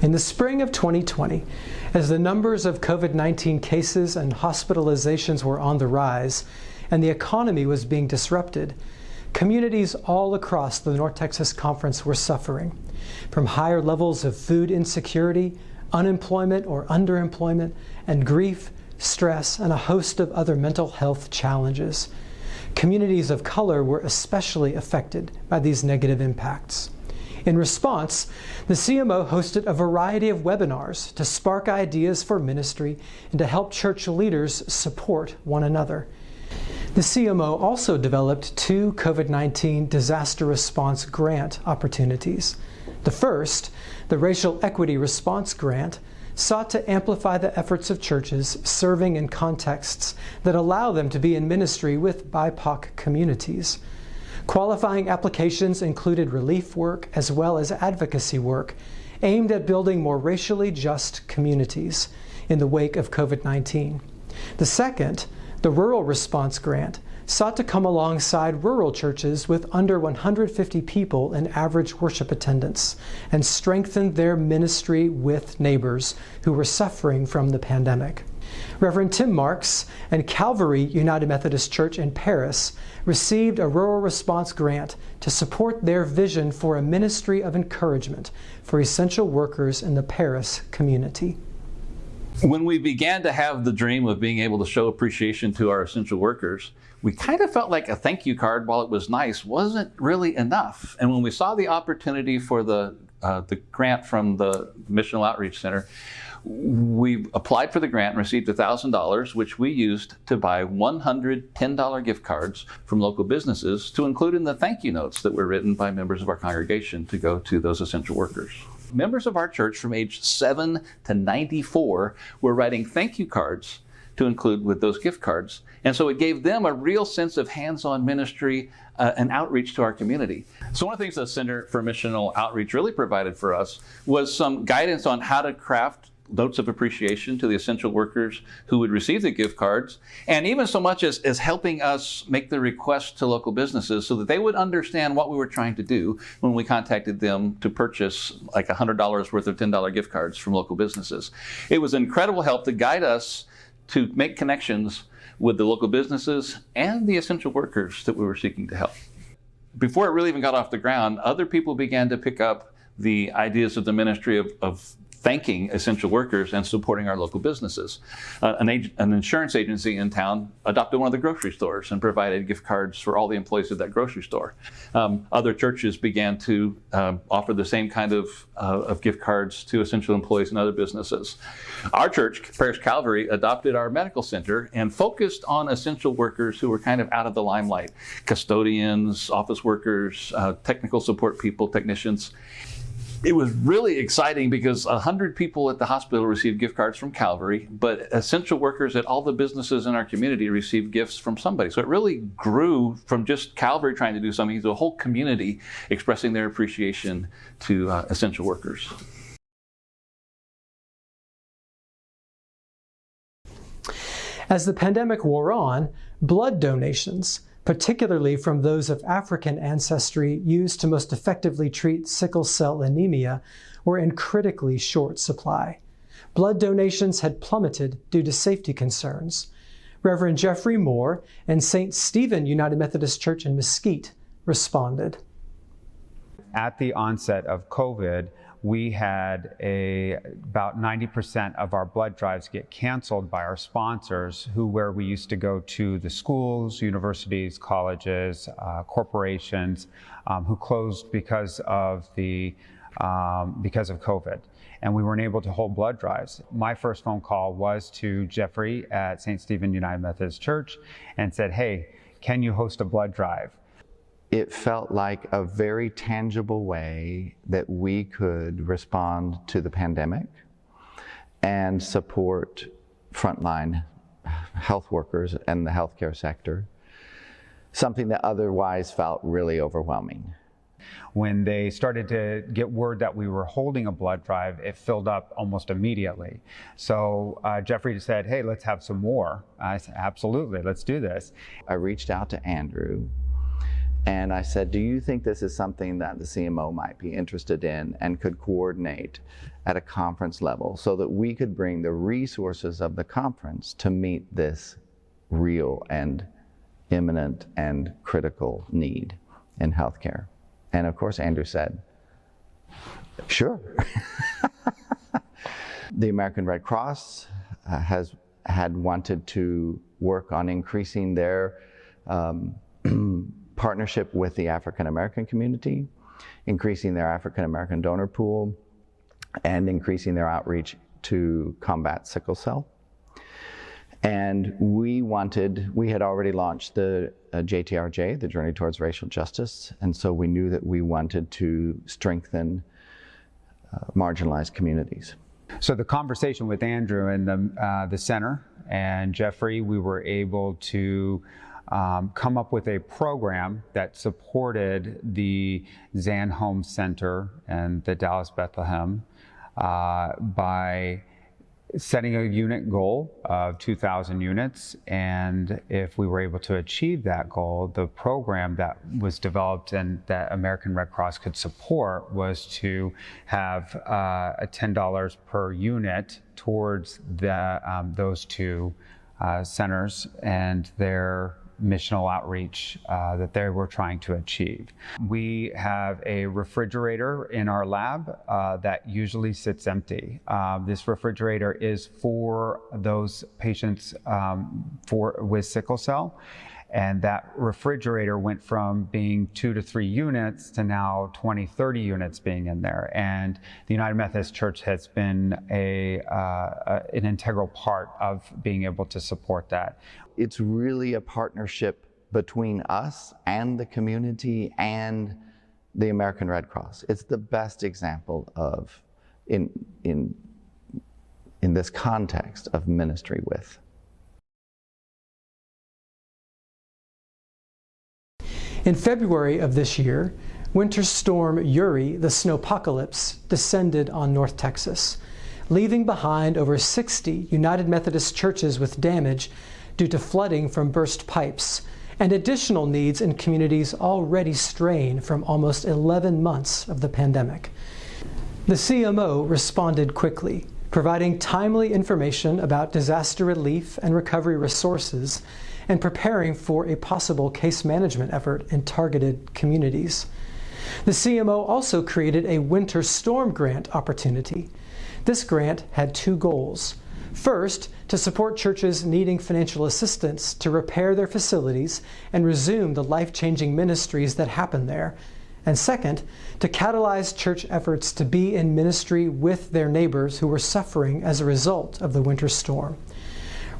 In the spring of 2020, as the numbers of COVID 19 cases and hospitalizations were on the rise and the economy was being disrupted, communities all across the North Texas Conference were suffering from higher levels of food insecurity, unemployment or underemployment, and grief, stress, and a host of other mental health challenges. Communities of color were especially affected by these negative impacts. In response, the CMO hosted a variety of webinars to spark ideas for ministry and to help church leaders support one another. The CMO also developed two COVID 19 disaster response grant opportunities. The first, the Racial Equity Response Grant, sought to amplify the efforts of churches serving in contexts that allow them to be in ministry with BIPOC communities. Qualifying applications included relief work as well as advocacy work aimed at building more racially just communities in the wake of COVID 19. The second, the Rural Response Grant, sought to come alongside rural churches with under 150 people in average worship attendance and strengthen their ministry with neighbors who were suffering from the pandemic. Reverend Tim Marks and Calvary United Methodist Church in Paris received a rural response grant to support their vision for a ministry of encouragement for essential workers in the Paris community. When we began to have the dream of being able to show appreciation to our essential workers, we kind of felt like a thank you card, while it was nice, wasn't really enough. And when we saw the opportunity for the, uh, the grant from the Missional Outreach Center, we applied for the grant and received $1,000, which we used to buy 100 $10 gift cards from local businesses to include in the thank you notes that were written by members of our congregation to go to those essential workers. Members of our church from age 7 to 94 were writing thank you cards to include with those gift cards. And so it gave them a real sense of hands-on ministry uh, and outreach to our community. So one of the things the Center for Missional Outreach really provided for us was some guidance on how to craft notes of appreciation to the essential workers who would receive the gift cards, and even so much as, as helping us make the request to local businesses so that they would understand what we were trying to do when we contacted them to purchase like $100 worth of $10 gift cards from local businesses. It was incredible help to guide us to make connections with the local businesses and the essential workers that we were seeking to help. Before it really even got off the ground, other people began to pick up the ideas of the ministry of, of thanking essential workers and supporting our local businesses. Uh, an, an, insurance agency in town adopted one of the grocery stores and provided gift cards for all the employees of that grocery store. Um, other churches began to uh, offer the same kind of, uh, of gift cards to essential employees and other businesses. Our church, Paris Calvary, adopted our medical center and focused on essential workers who were kind of out of the limelight, custodians, office workers, uh, technical support people, technicians it was really exciting because 100 people at the hospital received gift cards from Calvary, but essential workers at all the businesses in our community received gifts from somebody. So it really grew from just Calvary trying to do something to a whole community expressing their appreciation to uh, essential workers. As the pandemic wore on, blood donations particularly from those of African ancestry used to most effectively treat sickle cell anemia, were in critically short supply. Blood donations had plummeted due to safety concerns. Reverend Jeffrey Moore and St. Stephen United Methodist Church in Mesquite responded. At the onset of COVID, we had a, about 90% of our blood drives get canceled by our sponsors who where we used to go to the schools, universities, colleges, uh, corporations um, who closed because of the um, because of COVID and we weren't able to hold blood drives. My first phone call was to Jeffrey at St. Stephen United Methodist Church and said, hey, can you host a blood drive? It felt like a very tangible way that we could respond to the pandemic and support frontline health workers and the healthcare sector, something that otherwise felt really overwhelming. When they started to get word that we were holding a blood drive, it filled up almost immediately. So uh, Jeffrey said, hey, let's have some more. I said, absolutely, let's do this. I reached out to Andrew And I said, Do you think this is something that the CMO might be interested in and could coordinate at a conference level so that we could bring the resources of the conference to meet this real and imminent and critical need in healthcare? And of course, Andrew said, Sure. the American Red Cross uh, has had wanted to work on increasing their um, partnership with the African American community, increasing their African American donor pool, and increasing their outreach to combat sickle cell. And we wanted, we had already launched the uh, JTRJ, the Journey Towards Racial Justice, and so we knew that we wanted to strengthen uh, marginalized communities. So the conversation with Andrew and the, uh, the center and Jeffrey, we were able to um, come up with a program that supported the Zan Holmes Center and the Dallas Bethlehem uh, by setting a unit goal of 2,000 units. And if we were able to achieve that goal, the program that was developed and that American Red Cross could support was to have uh, a $10 per unit towards the, um, those two uh, centers and their missional outreach uh, that they were trying to achieve. We have a refrigerator in our lab uh, that usually sits empty. Uh, this refrigerator is for those patients um, for with sickle cell. And that refrigerator went from being two to three units to now 20, 30 units being in there. And the United Methodist Church has been a, uh, a, an integral part of being able to support that. It's really a partnership between us and the community and the American Red Cross. It's the best example of, in, in, in this context, of ministry with. In February of this year, Winter Storm Uri, the snowpocalypse, descended on North Texas, leaving behind over 60 United Methodist churches with damage due to flooding from burst pipes and additional needs in communities already strained from almost 11 months of the pandemic. The CMO responded quickly, providing timely information about disaster relief and recovery resources and preparing for a possible case management effort in targeted communities. The CMO also created a winter storm grant opportunity. This grant had two goals. First, to support churches needing financial assistance to repair their facilities and resume the life changing ministries that happen there. And second, to catalyze church efforts to be in ministry with their neighbors who were suffering as a result of the winter storm.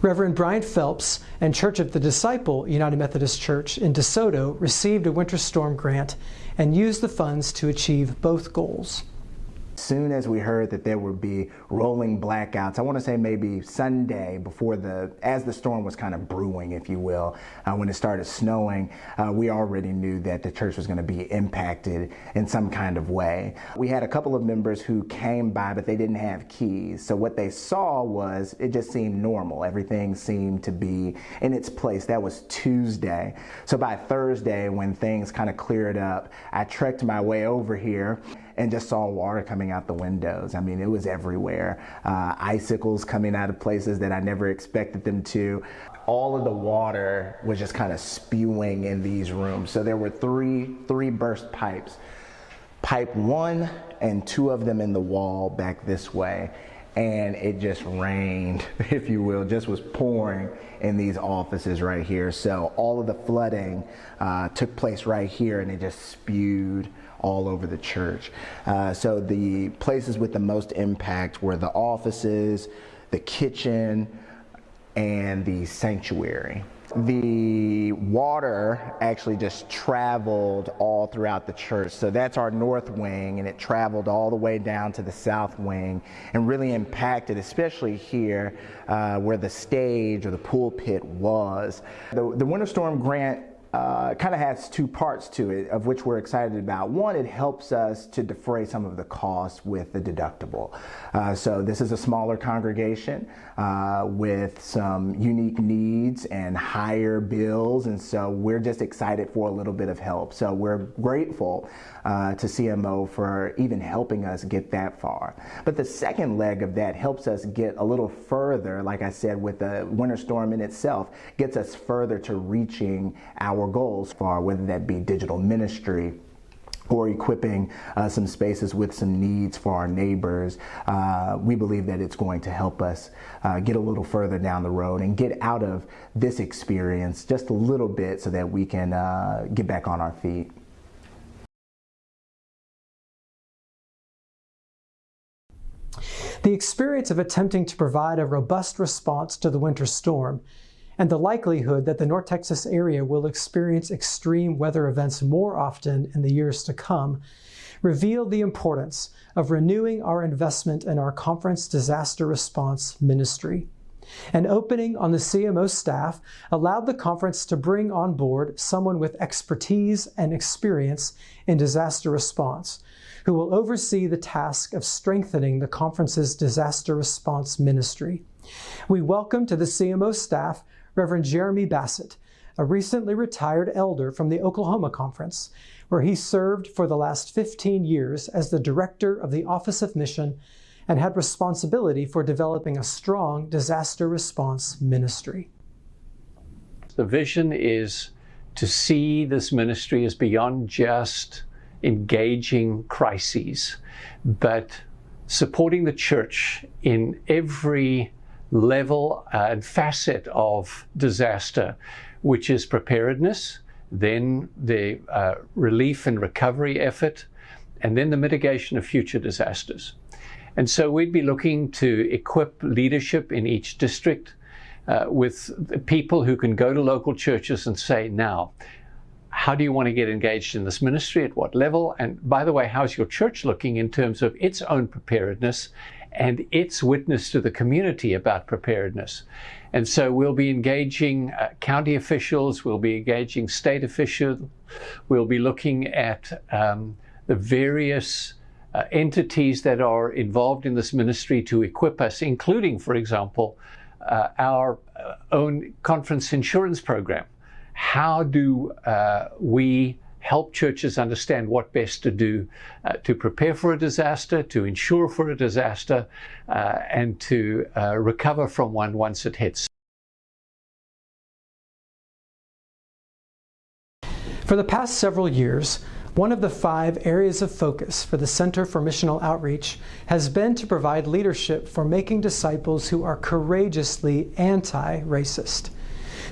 Reverend Brian Phelps and Church of the Disciple United Methodist Church in DeSoto received a winter storm grant and used the funds to achieve both goals. Soon as we heard that there would be rolling blackouts, I want to say maybe Sunday before the, as the storm was kind of brewing, if you will, uh, when it started snowing, uh, we already knew that the church was going to be impacted in some kind of way. We had a couple of members who came by, but they didn't have keys. So what they saw was it just seemed normal. Everything seemed to be in its place. That was Tuesday. So by Thursday, when things kind of cleared up, I trekked my way over here and just saw water coming out the windows. I mean, it was everywhere. Uh, icicles coming out of places that I never expected them to. All of the water was just kind of spewing in these rooms. So there were three three burst pipes. Pipe one and two of them in the wall back this way and it just rained, if you will, just was pouring in these offices right here. So all of the flooding uh, took place right here and it just spewed all over the church. Uh, so the places with the most impact were the offices, the kitchen, and the sanctuary. The water actually just traveled all throughout the church. So that's our north wing, and it traveled all the way down to the south wing and really impacted, especially here uh, where the stage or the pulpit was. The, the Winter Storm Grant uh, kind of has two parts to it, of which we're excited about. One, it helps us to defray some of the costs with the deductible. Uh, so this is a smaller congregation uh, with some unique needs and higher bills, and so we're just excited for a little bit of help. So we're grateful uh, to CMO for even helping us get that far. But the second leg of that helps us get a little further, like I said, with the winter storm in itself, gets us further to reaching our goals for whether that be digital ministry or equipping uh, some spaces with some needs for our neighbors, uh, we believe that it's going to help us uh, get a little further down the road and get out of this experience just a little bit so that we can uh, get back on our feet. The experience of attempting to provide a robust response to the winter storm and the likelihood that the North Texas area will experience extreme weather events more often in the years to come revealed the importance of renewing our investment in our conference disaster response ministry. An opening on the CMO staff allowed the conference to bring on board someone with expertise and experience in disaster response, who will oversee the task of strengthening the conference's disaster response ministry. We welcome to the CMO staff Reverend Jeremy Bassett, a recently retired elder from the Oklahoma Conference, where he served for the last 15 years as the director of the Office of Mission and had responsibility for developing a strong disaster response ministry. The vision is to see this ministry as beyond just engaging crises, but supporting the church in every level and facet of disaster, which is preparedness, then the uh, relief and recovery effort, and then the mitigation of future disasters. And so we'd be looking to equip leadership in each district uh, with people who can go to local churches and say, now, how do you want to get engaged in this ministry? At what level? And by the way, how's your church looking in terms of its own preparedness? And its witness to the community about preparedness. And so we'll be engaging uh, county officials, we'll be engaging state officials, we'll be looking at um, the various uh, entities that are involved in this ministry to equip us, including, for example, uh, our uh, own conference insurance program. How do uh, we help churches understand what best to do uh, to prepare for a disaster, to insure for a disaster, uh, and to uh, recover from one once it hits. For the past several years, one of the five areas of focus for the Center for Missional Outreach has been to provide leadership for making disciples who are courageously anti racist.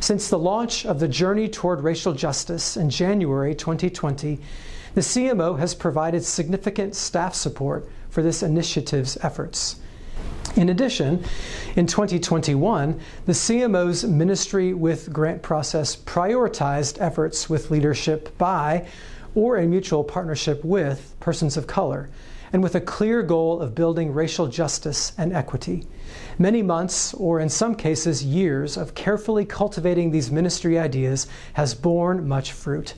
Since the launch of the Journey Toward Racial Justice in January 2020, the CMO has provided significant staff support for this initiative's efforts. In addition, in 2021, the CMO's Ministry with Grant process prioritized efforts with leadership by or in mutual partnership with persons of color, and with a clear goal of building racial justice and equity. Many months, or in some cases years, of carefully cultivating these ministry ideas has borne much fruit.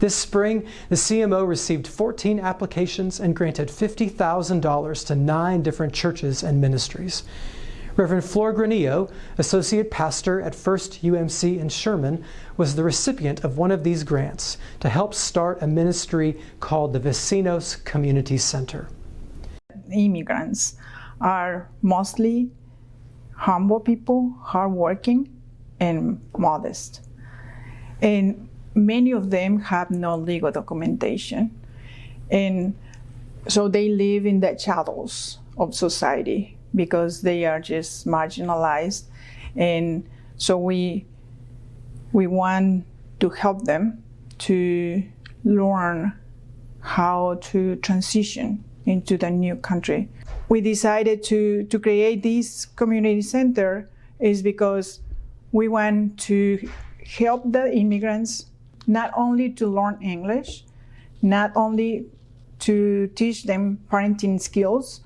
This spring, the CMO received 14 applications and granted $50,000 to nine different churches and ministries. Reverend Flor Granillo, Associate Pastor at First UMC in Sherman, was the recipient of one of these grants to help start a ministry called the Vecinos Community Center. Immigrants are mostly humble people, hardworking, and modest. And many of them have no legal documentation. And so they live in the shadows of society because they are just marginalized. And so we, we want to help them to learn how to transition into the new country. We decided to, to create this community center is because we want to help the immigrants not only to learn English, not only to teach them parenting skills,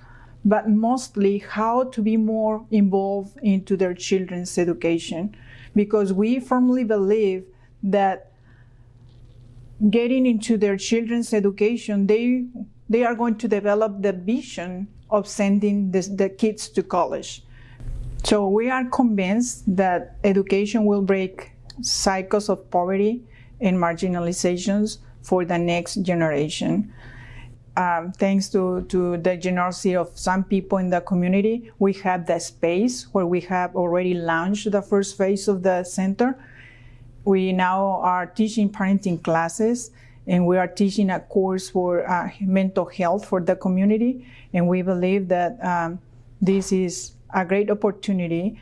but mostly how to be more involved into their children's education. Because we firmly believe that getting into their children's education, they they are going to develop the vision of sending the, the kids to college. So we are convinced that education will break cycles of poverty and marginalizations for the next generation. Um, thanks to, to the generosity of some people in the community, we have the space where we have already launched the first phase of the center. We now are teaching parenting classes and we are teaching a course for uh, mental health for the community. And we believe that um, this is a great opportunity.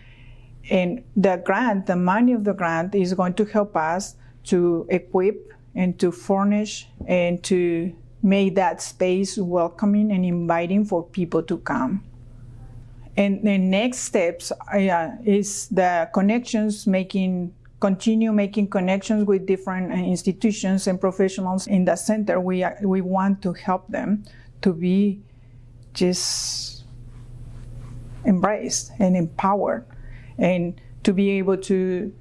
And the grant, the money of the grant, is going to help us to equip and to furnish and to make that space welcoming and inviting for people to come. And the next steps uh, is the connections, making continue making connections with different uh, institutions and professionals in the center. We we want to help them to be just embraced and empowered, and to be able to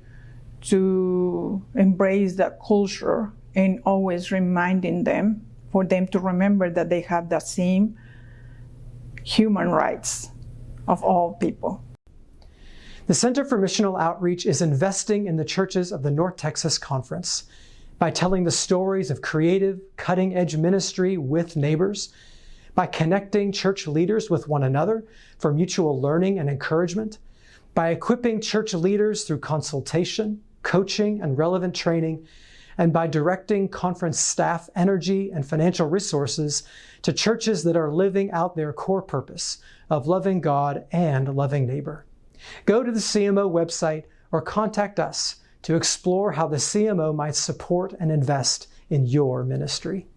to embrace that culture and always reminding them for them to remember that they have the same human rights of all people. The Center for Missional Outreach is investing in the churches of the North Texas Conference by telling the stories of creative, cutting edge ministry with neighbors, by connecting church leaders with one another for mutual learning and encouragement, by equipping church leaders through consultation, coaching, and relevant training and by directing conference staff energy and financial resources to churches that are living out their core purpose of loving God and loving neighbor. Go to the CMO website or contact us to explore how the CMO might support and invest in your ministry.